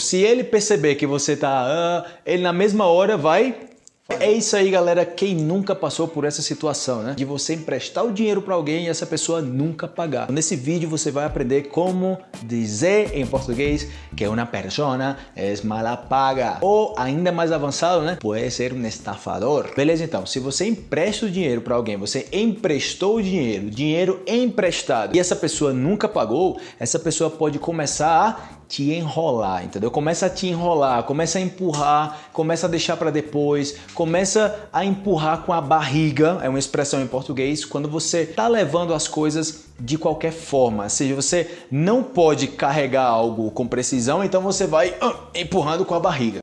Se ele perceber que você tá, ah, ele na mesma hora vai é isso aí, galera. Quem nunca passou por essa situação, né? De você emprestar o dinheiro para alguém e essa pessoa nunca pagar. Nesse vídeo você vai aprender como dizer em português que uma persona é mala paga. Ou ainda mais avançado, né? Pode ser um estafador. Beleza, então. Se você empresta o dinheiro para alguém, você emprestou o dinheiro, dinheiro emprestado, e essa pessoa nunca pagou, essa pessoa pode começar a te enrolar, entendeu? Começa a te enrolar, começa a empurrar, começa a deixar para depois, começa a empurrar com a barriga, é uma expressão em português, quando você tá levando as coisas de qualquer forma, ou seja, você não pode carregar algo com precisão, então você vai uh, empurrando com a barriga.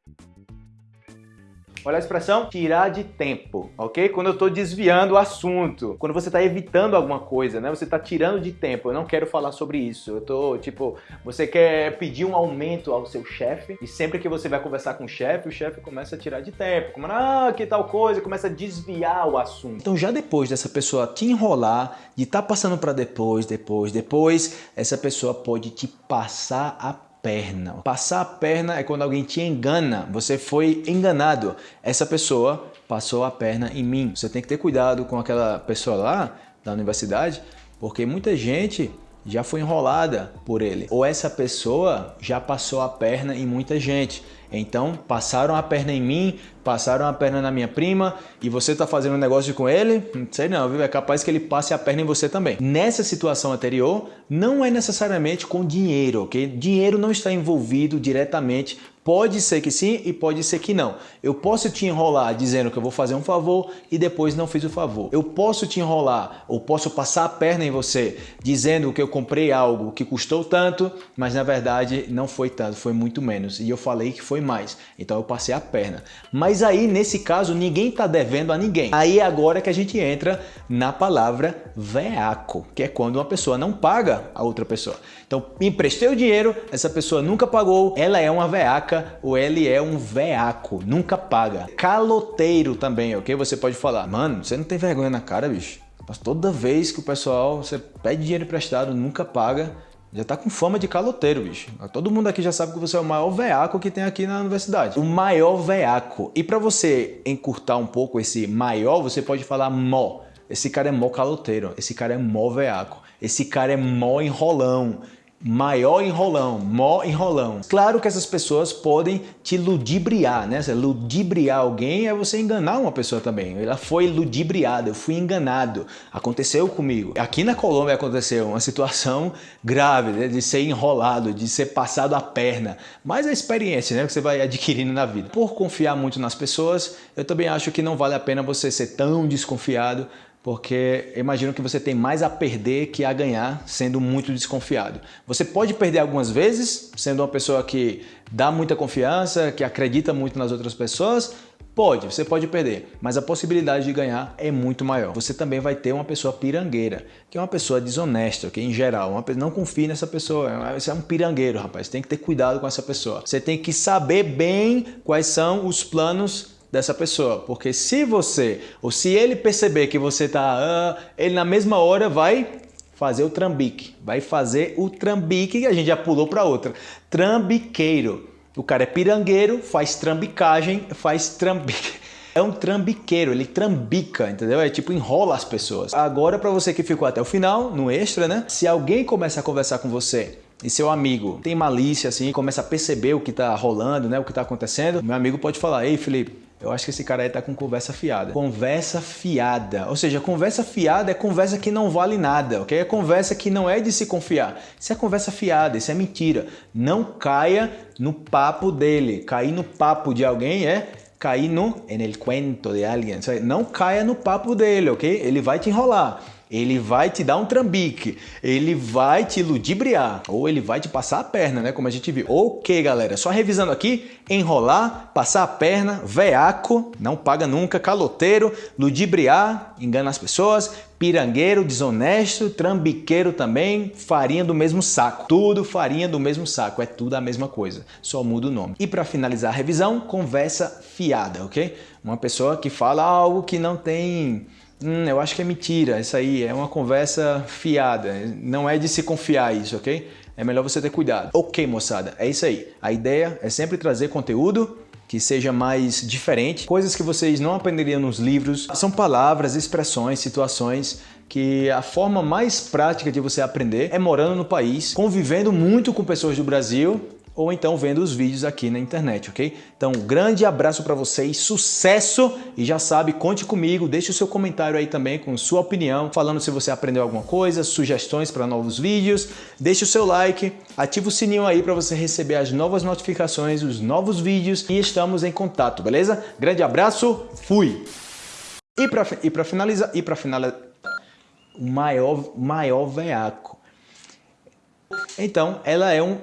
Olha a expressão tirar de tempo, ok? Quando eu estou desviando o assunto, quando você está evitando alguma coisa, né? Você está tirando de tempo. Eu não quero falar sobre isso. Eu tô tipo, você quer pedir um aumento ao seu chefe e sempre que você vai conversar com o chefe, o chefe começa a tirar de tempo, como ah, que tal coisa, começa a desviar o assunto. Então já depois dessa pessoa te enrolar, de estar tá passando para depois, depois, depois, essa pessoa pode te passar a perna. Passar a perna é quando alguém te engana, você foi enganado. Essa pessoa passou a perna em mim. Você tem que ter cuidado com aquela pessoa lá da universidade, porque muita gente já foi enrolada por ele. Ou essa pessoa já passou a perna em muita gente. Então passaram a perna em mim, passaram a perna na minha prima e você está fazendo um negócio com ele? Não sei não, viu? É capaz que ele passe a perna em você também. Nessa situação anterior, não é necessariamente com dinheiro, ok? Dinheiro não está envolvido diretamente Pode ser que sim e pode ser que não. Eu posso te enrolar dizendo que eu vou fazer um favor e depois não fiz o favor. Eu posso te enrolar ou posso passar a perna em você dizendo que eu comprei algo que custou tanto, mas na verdade não foi tanto, foi muito menos. E eu falei que foi mais. Então eu passei a perna. Mas aí, nesse caso, ninguém está devendo a ninguém. Aí é agora que a gente entra na palavra veaco, que é quando uma pessoa não paga a outra pessoa. Então, emprestei o dinheiro, essa pessoa nunca pagou, ela é uma veaca ou ele é um veaco, nunca paga. Caloteiro também, ok? Você pode falar, mano, você não tem vergonha na cara, bicho? Mas toda vez que o pessoal, você pede dinheiro emprestado, nunca paga, já tá com fama de caloteiro, bicho. Todo mundo aqui já sabe que você é o maior veaco que tem aqui na universidade. O maior veaco. E para você encurtar um pouco esse maior, você pode falar mó. Esse cara é mó caloteiro, esse cara é mó veaco, esse cara é mó enrolão, maior enrolão, mó enrolão. Claro que essas pessoas podem te ludibriar, né? Ludibriar alguém é você enganar uma pessoa também. Ela foi ludibriada, eu fui enganado. Aconteceu comigo. Aqui na Colômbia aconteceu uma situação grave, né? de ser enrolado, de ser passado a perna. Mas a experiência né? que você vai adquirindo na vida. Por confiar muito nas pessoas, eu também acho que não vale a pena você ser tão desconfiado porque imagino que você tem mais a perder que a ganhar sendo muito desconfiado. Você pode perder algumas vezes, sendo uma pessoa que dá muita confiança, que acredita muito nas outras pessoas, Pode, você pode perder, mas a possibilidade de ganhar é muito maior. Você também vai ter uma pessoa pirangueira, que é uma pessoa desonesta, que em geral, uma, não confie nessa pessoa, você é um pirangueiro, rapaz, tem que ter cuidado com essa pessoa. Você tem que saber bem quais são os planos dessa pessoa, porque se você ou se ele perceber que você tá, ah, ele na mesma hora vai fazer o trambique, vai fazer o trambique que a gente já pulou para outra, trambiqueiro. O cara é pirangueiro, faz trambicagem, faz trambique. É um trambiqueiro, ele trambica, entendeu? É tipo enrola as pessoas. Agora para você que ficou até o final, no extra, né? Se alguém começa a conversar com você e seu amigo tem malícia assim, começa a perceber o que tá rolando, né, o que tá acontecendo, meu amigo pode falar: "Ei, Felipe, eu acho que esse cara aí tá com conversa fiada. Conversa fiada. Ou seja, conversa fiada é conversa que não vale nada, ok? É conversa que não é de se confiar. Isso é conversa fiada, isso é mentira. Não caia no papo dele. Cair no papo de alguém é cair no en el cuento de alguém. Não caia no papo dele, ok? Ele vai te enrolar. Ele vai te dar um trambique, ele vai te ludibriar, ou ele vai te passar a perna, né? Como a gente viu. Ok, galera, só revisando aqui: enrolar, passar a perna, veaco, não paga nunca, caloteiro, ludibriar, engana as pessoas, pirangueiro, desonesto, trambiqueiro também, farinha do mesmo saco. Tudo farinha do mesmo saco, é tudo a mesma coisa, só muda o nome. E para finalizar a revisão, conversa fiada, ok? Uma pessoa que fala algo que não tem Hum, eu acho que é mentira, isso aí é uma conversa fiada, não é de se confiar isso, ok? é melhor você ter cuidado. Ok, moçada, é isso aí. A ideia é sempre trazer conteúdo que seja mais diferente, coisas que vocês não aprenderiam nos livros. São palavras, expressões, situações que a forma mais prática de você aprender é morando no país, convivendo muito com pessoas do Brasil ou então vendo os vídeos aqui na internet, ok? Então, um grande abraço para vocês, sucesso e já sabe, conte comigo, deixe o seu comentário aí também com sua opinião, falando se você aprendeu alguma coisa, sugestões para novos vídeos, deixe o seu like, ative o sininho aí para você receber as novas notificações, os novos vídeos e estamos em contato, beleza? Grande abraço, fui! E para e pra finalizar, e para finalizar, o maior, maior veaco. Então, ela é um